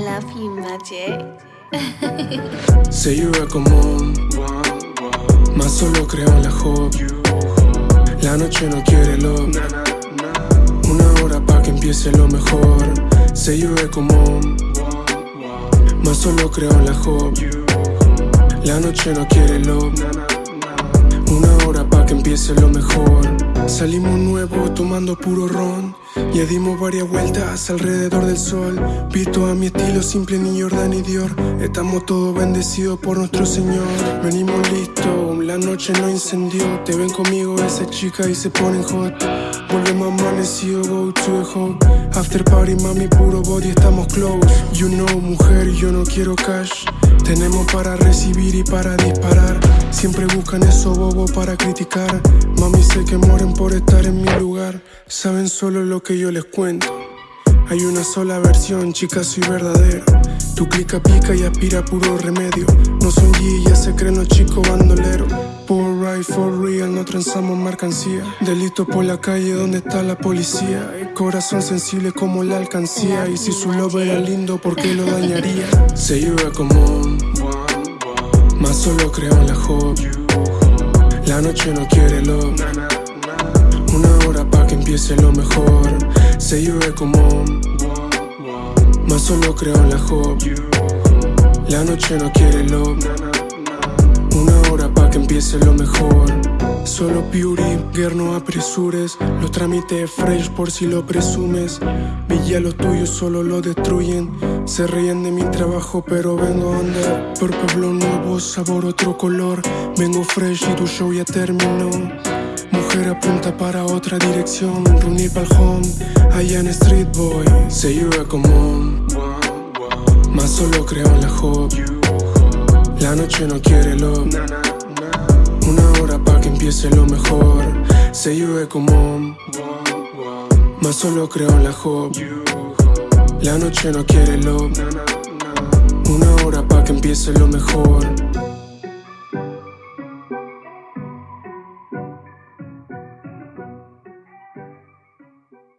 DJ. Se llueve común, más solo creo en la hop. La noche no quiere love. Una hora pa' que empiece lo mejor. Se llueve común, más solo creo en la hop. La noche no quiere love. Una hora pa' que empiece lo mejor. Salimos nuevos tomando puro ron. Ya dimos varias vueltas alrededor del sol. Visto a mi estilo simple, ni Jordan ni Dior. Estamos todos bendecidos por nuestro Señor. Venimos listos, la noche no incendió. Te ven conmigo esa chica y se ponen hot. Volvemos amanecido, go to the hot. After party, mami, puro body, estamos close. You know, mujer, yo no quiero cash. Tenemos para recibir y para disparar. Siempre buscan eso bobo para criticar. Mami, sé que Saben solo lo que yo les cuento. Hay una sola versión, chica, soy verdadero. Tu clica pica y aspira puro remedio. No son G, ya se creen los chicos bandoleros. For right, for real, no transamos mercancía. Delito por la calle donde está la policía. Corazón sensible como la alcancía. Y si su lobo era lindo, ¿por qué lo dañaría? Se llueve común, más solo creo en la hop. La noche no quiere love. Una hora que empiece lo mejor. Se llueve común, más solo creo en la hop. La noche no quiere love. Una hora pa' que empiece lo mejor. Solo Beauty, girl, no apresures. Los trámites fresh por si lo presumes. Villa los tuyos solo lo destruyen. Se ríen de mi trabajo, pero vengo a andar. Por pueblo nuevo, sabor otro color. Vengo fresh y tu show ya terminó. Mujer apunta para otra dirección. Reunir home, allá en Street Boy. Se llueve común, más solo creo en la hop. La noche no quiere love. Una hora pa' que empiece lo mejor. Se llueve común, más solo creo en la hop. La noche no quiere love. Una hora pa' que empiece lo mejor.